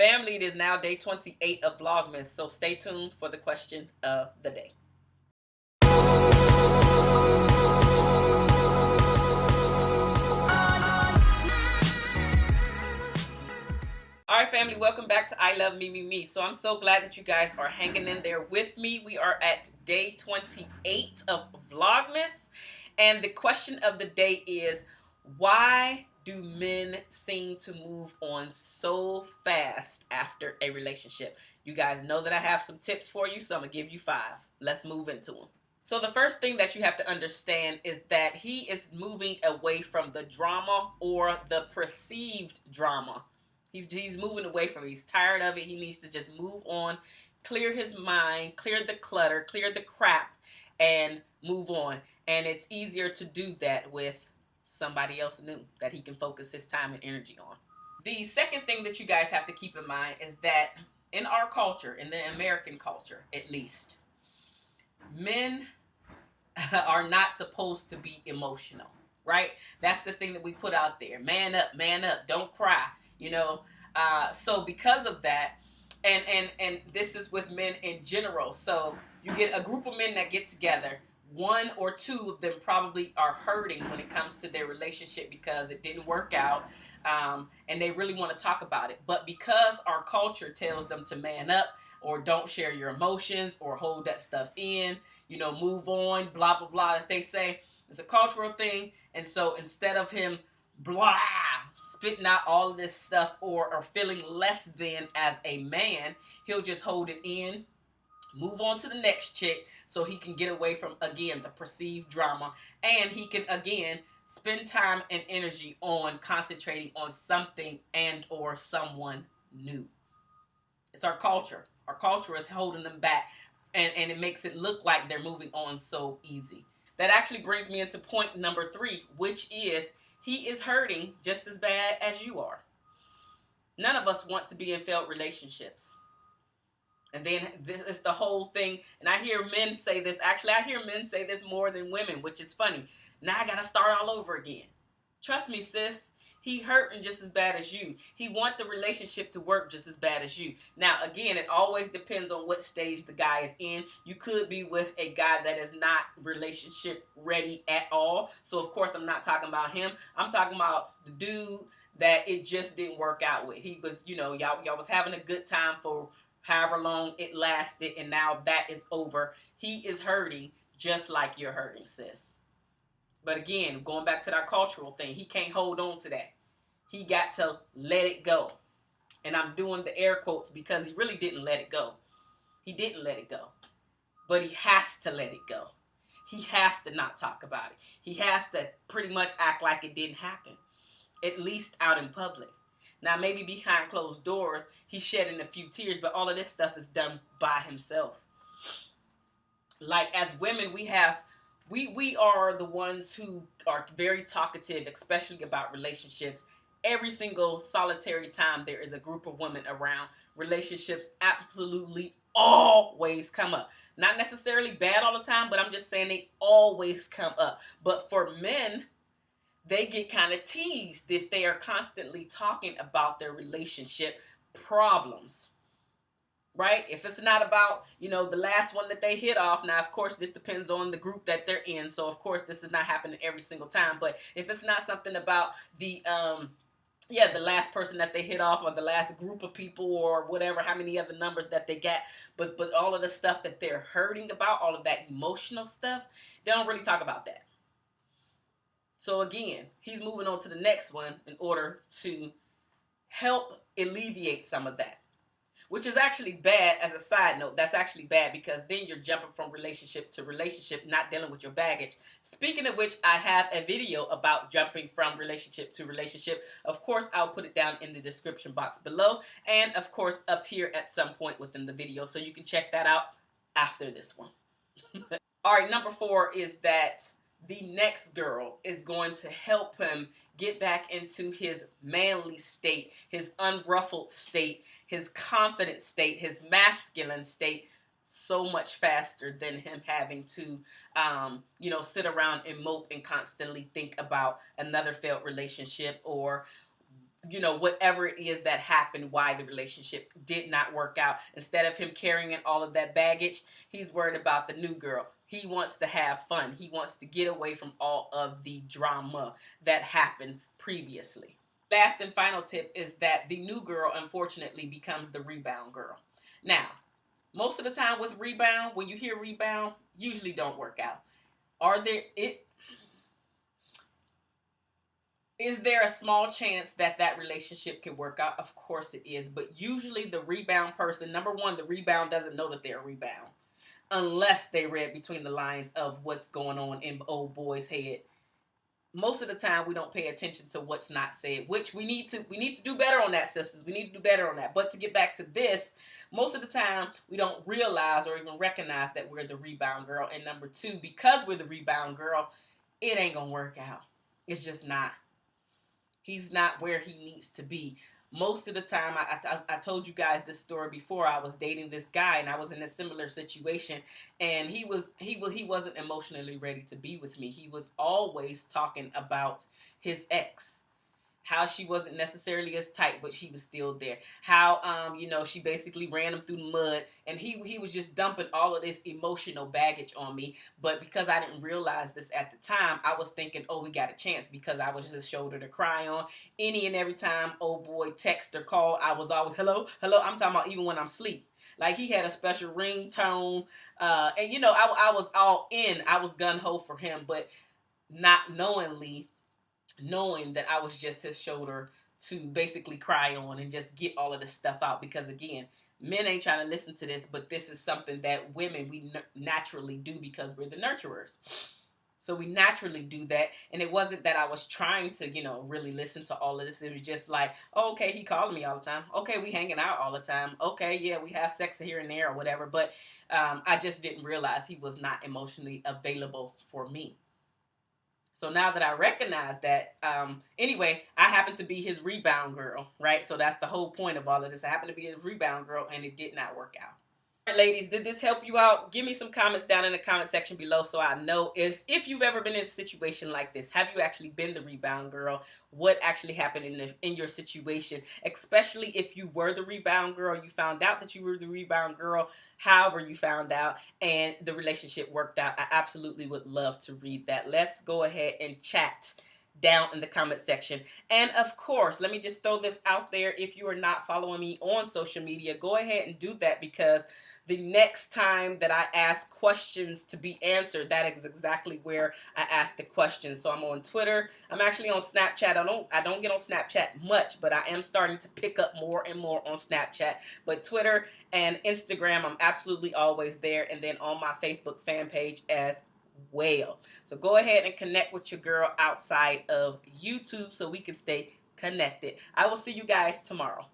Family, it is now day 28 of Vlogmas, so stay tuned for the question of the day. All right, family, welcome back to I Love Me, Me, Me. So I'm so glad that you guys are hanging in there with me. We are at day 28 of Vlogmas. And the question of the day is, why do men seem to move on so fast after a relationship? You guys know that I have some tips for you, so I'm going to give you five. Let's move into them. So the first thing that you have to understand is that he is moving away from the drama or the perceived drama. He's, he's moving away from it. He's tired of it. He needs to just move on, clear his mind, clear the clutter, clear the crap, and move on. And it's easier to do that with somebody else new that he can focus his time and energy on. The second thing that you guys have to keep in mind is that in our culture, in the American culture at least, men are not supposed to be emotional, right? That's the thing that we put out there. Man up, man up, don't cry, you know. Uh, so because of that, and and and this is with men in general. So you get a group of men that get together one or two of them probably are hurting when it comes to their relationship because it didn't work out um, and they really want to talk about it. But because our culture tells them to man up or don't share your emotions or hold that stuff in, you know, move on, blah, blah, blah, if they say it's a cultural thing. And so instead of him blah, spitting out all of this stuff or, or feeling less than as a man, he'll just hold it in move on to the next chick so he can get away from again the perceived drama. And he can again spend time and energy on concentrating on something and or someone new. It's our culture. Our culture is holding them back and and it makes it look like they're moving on so easy. That actually brings me into point number three which is he is hurting just as bad as you are. None of us want to be in failed relationships and then this is the whole thing. And I hear men say this. Actually, I hear men say this more than women, which is funny. Now I got to start all over again. Trust me, sis. He hurting just as bad as you. He want the relationship to work just as bad as you. Now, again, it always depends on what stage the guy is in. You could be with a guy that is not relationship ready at all. So, of course, I'm not talking about him. I'm talking about the dude that it just didn't work out with. He was, you know, y'all y'all was having a good time for however long it lasted, and now that is over. He is hurting just like you're hurting, sis. But again, going back to that cultural thing, he can't hold on to that. He got to let it go. And I'm doing the air quotes because he really didn't let it go. He didn't let it go. But he has to let it go. He has to not talk about it. He has to pretty much act like it didn't happen, at least out in public. Now, maybe behind closed doors, he's shedding a few tears, but all of this stuff is done by himself. Like as women, we have we we are the ones who are very talkative, especially about relationships. Every single solitary time there is a group of women around, relationships absolutely always come up. Not necessarily bad all the time, but I'm just saying they always come up. But for men, they get kind of teased if they are constantly talking about their relationship problems right? If it's not about you know the last one that they hit off now of course this depends on the group that they're in so of course this is not happening every single time but if it's not something about the um yeah the last person that they hit off or the last group of people or whatever how many other numbers that they get but but all of the stuff that they're hurting about all of that emotional stuff they don't really talk about that so again, he's moving on to the next one in order to help alleviate some of that. Which is actually bad as a side note. That's actually bad because then you're jumping from relationship to relationship, not dealing with your baggage. Speaking of which, I have a video about jumping from relationship to relationship. Of course, I'll put it down in the description box below. And of course, up here at some point within the video. So you can check that out after this one. All right, number four is that the next girl is going to help him get back into his manly state, his unruffled state, his confident state, his masculine state so much faster than him having to, um, you know, sit around and mope and constantly think about another failed relationship or you know, whatever it is that happened, why the relationship did not work out. Instead of him carrying all of that baggage, he's worried about the new girl. He wants to have fun. He wants to get away from all of the drama that happened previously. Last and final tip is that the new girl, unfortunately, becomes the rebound girl. Now, most of the time with rebound, when you hear rebound, usually don't work out. Are there it is there a small chance that that relationship could work out? Of course it is, but usually the rebound person, number one, the rebound doesn't know that they're a rebound unless they read between the lines of what's going on in old boy's head. Most of the time we don't pay attention to what's not said, which we need to we need to do better on that, sisters. We need to do better on that. But to get back to this, most of the time we don't realize or even recognize that we're the rebound girl. And number two, because we're the rebound girl, it ain't gonna work out. It's just not. He's not where he needs to be. Most of the time, I, I, I, told you guys this story before. I was dating this guy, and I was in a similar situation, and he was he was he wasn't emotionally ready to be with me. He was always talking about his ex how she wasn't necessarily as tight, but she was still there. How um, you know, she basically ran him through the mud and he he was just dumping all of this emotional baggage on me. But because I didn't realize this at the time, I was thinking, oh, we got a chance because I was just a shoulder to cry on. Any and every time old boy text or call, I was always hello, hello. I'm talking about even when I'm asleep. Like he had a special ringtone, uh, and you know, I, I was all in. I was gun ho for him, but not knowingly knowing that I was just his shoulder to basically cry on and just get all of this stuff out because again men ain't trying to listen to this but this is something that women we naturally do because we're the nurturers. So we naturally do that and it wasn't that i was trying to you know really listen to all of this. It was just like oh, okay he calling me all the time. Okay we hanging out all the time. Okay yeah we have sex here and there or whatever. But um, i just didn't realize he was not emotionally available for me so now that I recognize that, um, anyway, I happen to be his rebound girl, right? So that's the whole point of all of this. I happen to be his rebound girl, and it did not work out ladies did this help you out? Give me some comments down in the comment section below so i know if if you've ever been in a situation like this. Have you actually been the rebound girl? What actually happened in the, in your situation? Especially if you were the rebound girl you found out that you were the rebound girl however you found out and the relationship worked out. I absolutely would love to read that. Let's go ahead and chat down in the comment section. And of course, let me just throw this out there. If you are not following me on social media, go ahead and do that because the next time that I ask questions to be answered, that is exactly where I ask the questions. So I'm on Twitter. I'm actually on Snapchat. I don't I don't get on Snapchat much, but I am starting to pick up more and more on Snapchat. But Twitter and Instagram, I'm absolutely always there. And then on my Facebook fan page as well. So go ahead and connect with your girl outside of YouTube so we can stay connected. I will see you guys tomorrow.